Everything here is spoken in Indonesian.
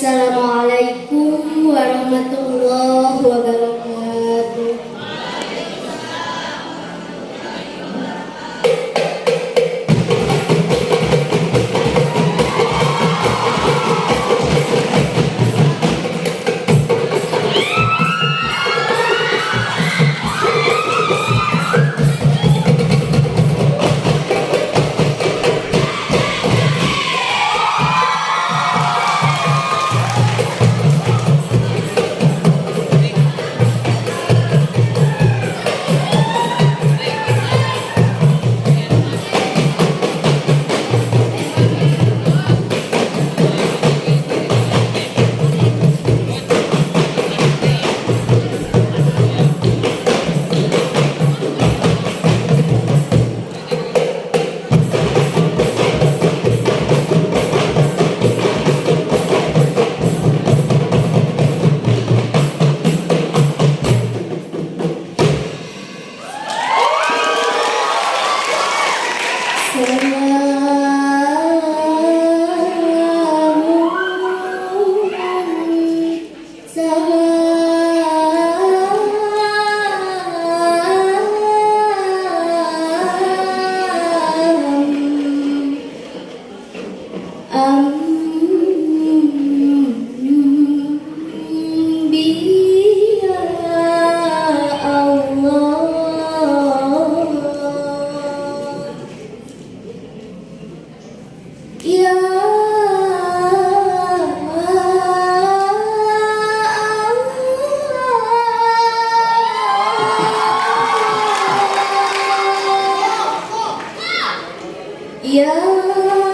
Assalamualaikum warahmatullahi wabarakatuh. Yeah.